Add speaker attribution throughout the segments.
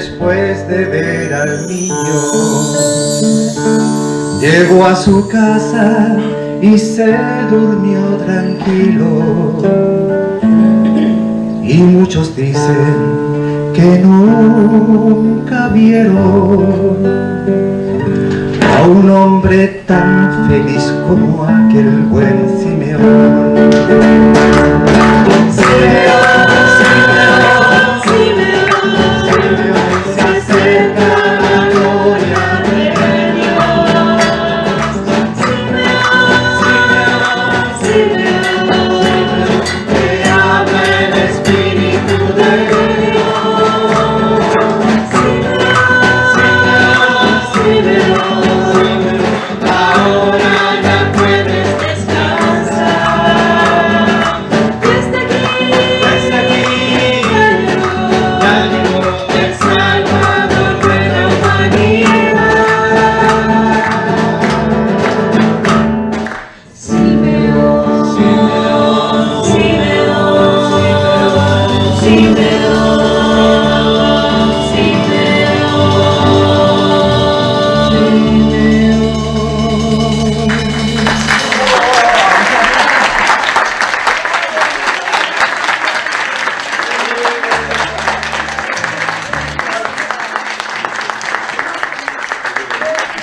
Speaker 1: después de ver al niño. Llegó a su casa y se durmió tranquilo. Y muchos dicen que nunca vieron a un hombre tan feliz como aquel buen Simeón.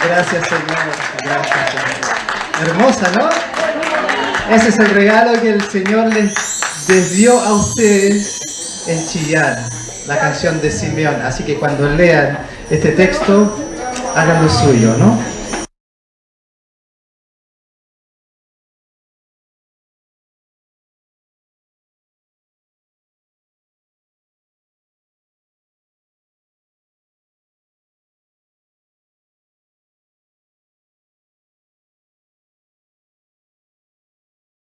Speaker 1: Gracias, Señor. Gracias, Señor. Hermosa, ¿no? Ese es el regalo que el Señor les, les dio a ustedes en Chillán, la canción de Simeón. Así que cuando lean este texto, háganlo suyo, ¿no?